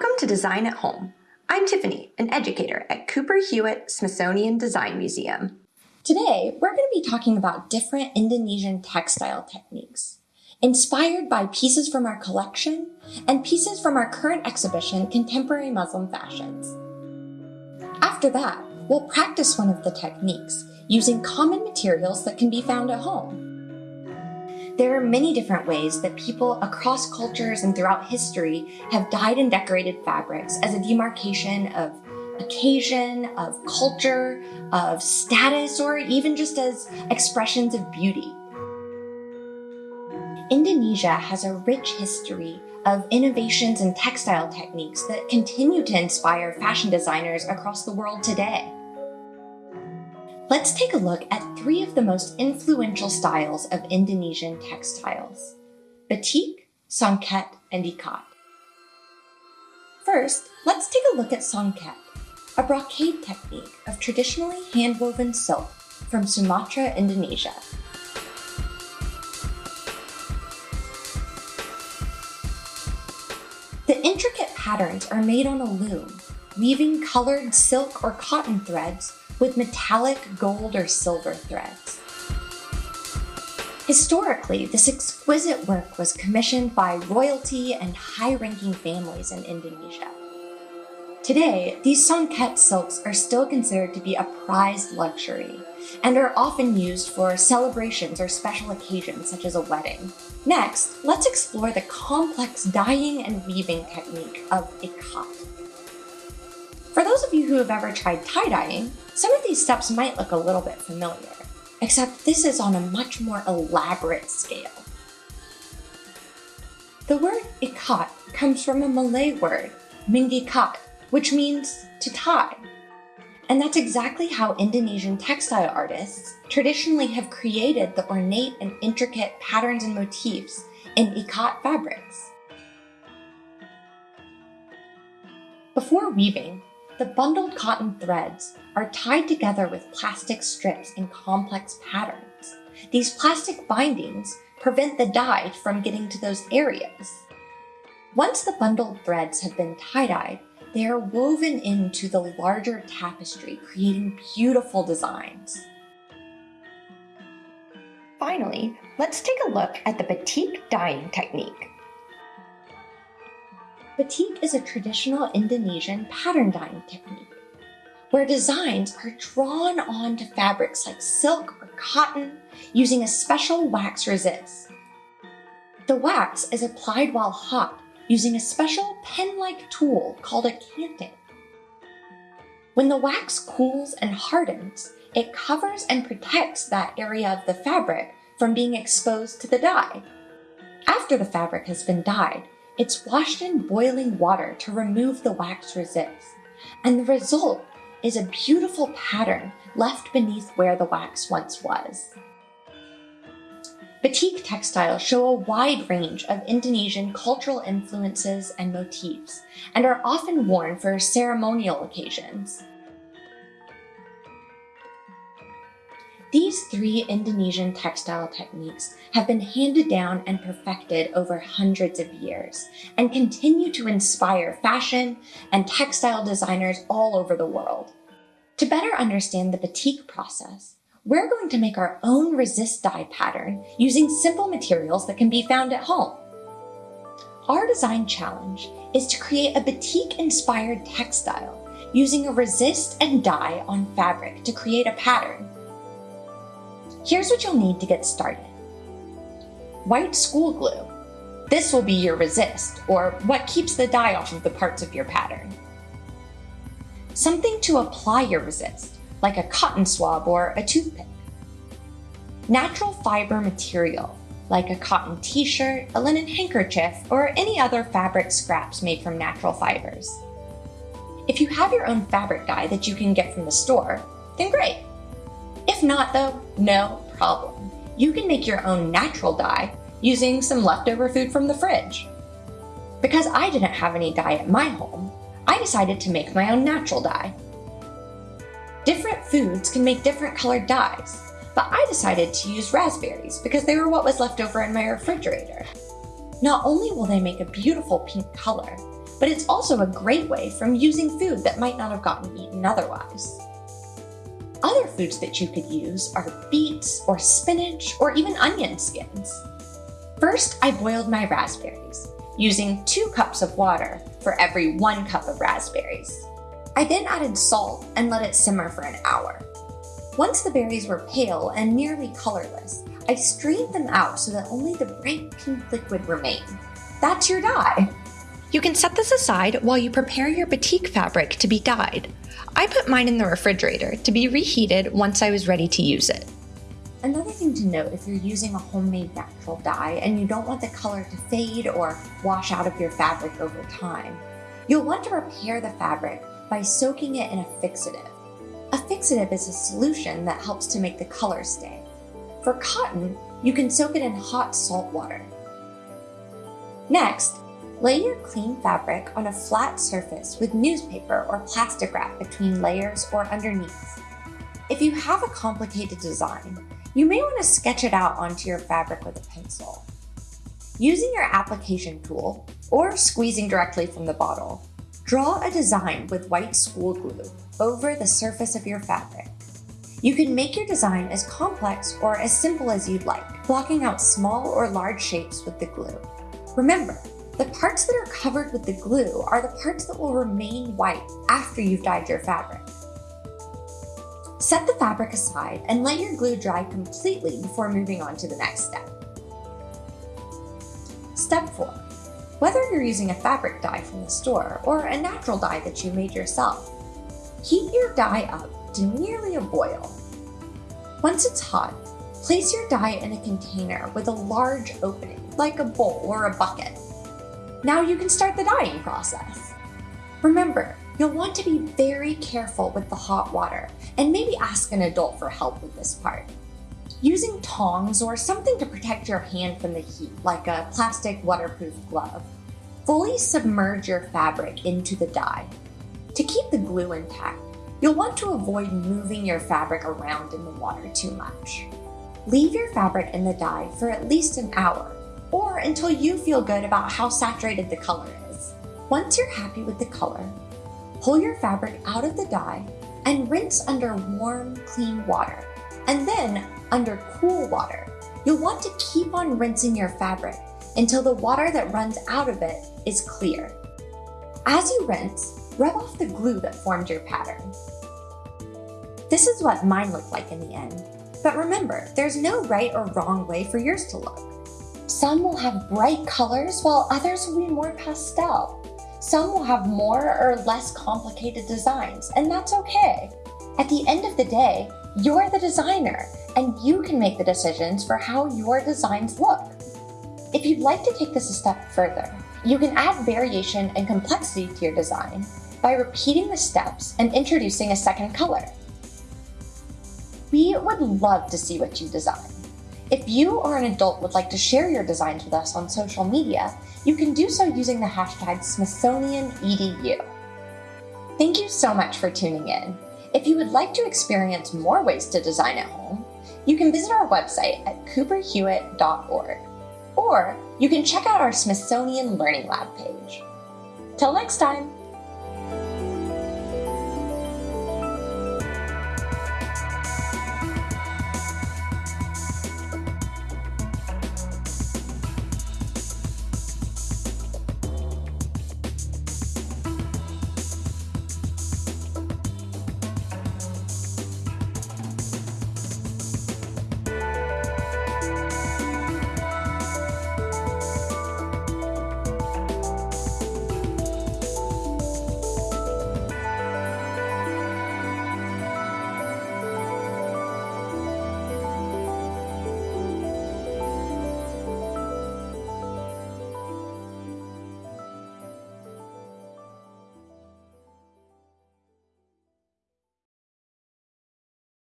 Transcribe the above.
Welcome to Design at Home. I'm Tiffany, an educator at Cooper Hewitt Smithsonian Design Museum. Today, we're going to be talking about different Indonesian textile techniques, inspired by pieces from our collection and pieces from our current exhibition, Contemporary Muslim Fashions. After that, we'll practice one of the techniques using common materials that can be found at home. There are many different ways that people across cultures and throughout history have dyed and decorated fabrics as a demarcation of occasion, of culture, of status, or even just as expressions of beauty. Indonesia has a rich history of innovations in textile techniques that continue to inspire fashion designers across the world today. Let's take a look at three of the most influential styles of Indonesian textiles, batik, songket, and ikat. First, let's take a look at songket, a brocade technique of traditionally hand-woven silk from Sumatra, Indonesia. The intricate patterns are made on a loom, weaving colored silk or cotton threads with metallic gold or silver threads. Historically, this exquisite work was commissioned by royalty and high-ranking families in Indonesia. Today, these songket silks are still considered to be a prized luxury and are often used for celebrations or special occasions such as a wedding. Next, let's explore the complex dyeing and weaving technique of ikat. For those of you who have ever tried tie-dyeing, some of these steps might look a little bit familiar, except this is on a much more elaborate scale. The word ikat comes from a Malay word, mengikat, which means to tie. And that's exactly how Indonesian textile artists traditionally have created the ornate and intricate patterns and motifs in ikat fabrics. Before weaving, the bundled cotton threads are tied together with plastic strips in complex patterns. These plastic bindings prevent the dye from getting to those areas. Once the bundled threads have been tie-dyed, they are woven into the larger tapestry, creating beautiful designs. Finally, let's take a look at the batik dyeing technique. Batik is a traditional Indonesian pattern dyeing technique where designs are drawn onto fabrics like silk or cotton using a special wax resist. The wax is applied while hot using a special pen-like tool called a canting. When the wax cools and hardens, it covers and protects that area of the fabric from being exposed to the dye. After the fabric has been dyed, it's washed in boiling water to remove the wax resist, and the result is a beautiful pattern left beneath where the wax once was. Batik textiles show a wide range of Indonesian cultural influences and motifs, and are often worn for ceremonial occasions. These three Indonesian textile techniques have been handed down and perfected over hundreds of years and continue to inspire fashion and textile designers all over the world. To better understand the batik process, we're going to make our own resist dye pattern using simple materials that can be found at home. Our design challenge is to create a batik-inspired textile using a resist and dye on fabric to create a pattern Here's what you'll need to get started. White school glue. This will be your resist, or what keeps the dye off of the parts of your pattern. Something to apply your resist, like a cotton swab or a toothpick. Natural fiber material, like a cotton t-shirt, a linen handkerchief, or any other fabric scraps made from natural fibers. If you have your own fabric dye that you can get from the store, then great. If not though, no problem. You can make your own natural dye using some leftover food from the fridge. Because I didn't have any dye at my home, I decided to make my own natural dye. Different foods can make different colored dyes, but I decided to use raspberries because they were what was left over in my refrigerator. Not only will they make a beautiful pink color, but it's also a great way from using food that might not have gotten eaten otherwise. Other foods that you could use are beets or spinach or even onion skins. First, I boiled my raspberries, using two cups of water for every one cup of raspberries. I then added salt and let it simmer for an hour. Once the berries were pale and nearly colorless, I strained them out so that only the bright pink liquid remained. That's your dye! You can set this aside while you prepare your batik fabric to be dyed. I put mine in the refrigerator to be reheated once I was ready to use it. Another thing to note if you're using a homemade natural dye and you don't want the color to fade or wash out of your fabric over time, you'll want to repair the fabric by soaking it in a fixative. A fixative is a solution that helps to make the color stay. For cotton, you can soak it in hot salt water. Next, lay your clean fabric on a flat surface with newspaper or plastic wrap between layers or underneath. If you have a complicated design, you may want to sketch it out onto your fabric with a pencil. Using your application tool, or squeezing directly from the bottle, draw a design with white school glue over the surface of your fabric. You can make your design as complex or as simple as you'd like, blocking out small or large shapes with the glue. Remember, the parts that are covered with the glue are the parts that will remain white after you've dyed your fabric. Set the fabric aside and let your glue dry completely before moving on to the next step. Step 4. Whether you're using a fabric dye from the store or a natural dye that you made yourself, heat your dye up to nearly a boil. Once it's hot, place your dye in a container with a large opening, like a bowl or a bucket. Now you can start the dyeing process. Remember, You'll want to be very careful with the hot water and maybe ask an adult for help with this part. Using tongs or something to protect your hand from the heat, like a plastic waterproof glove, fully submerge your fabric into the dye. To keep the glue intact, you'll want to avoid moving your fabric around in the water too much. Leave your fabric in the dye for at least an hour, or until you feel good about how saturated the color is. Once you're happy with the color, Pull your fabric out of the dye and rinse under warm, clean water, and then under cool water. You'll want to keep on rinsing your fabric until the water that runs out of it is clear. As you rinse, rub off the glue that formed your pattern. This is what mine looked like in the end. But remember, there's no right or wrong way for yours to look. Some will have bright colors while others will be more pastel. Some will have more or less complicated designs, and that's okay. At the end of the day, you're the designer, and you can make the decisions for how your designs look. If you'd like to take this a step further, you can add variation and complexity to your design by repeating the steps and introducing a second color. We would love to see what you design. If you or an adult would like to share your designs with us on social media, you can do so using the hashtag SmithsonianEDU. Thank you so much for tuning in. If you would like to experience more ways to design at home, you can visit our website at cooperhewitt.org, or you can check out our Smithsonian Learning Lab page. Till next time!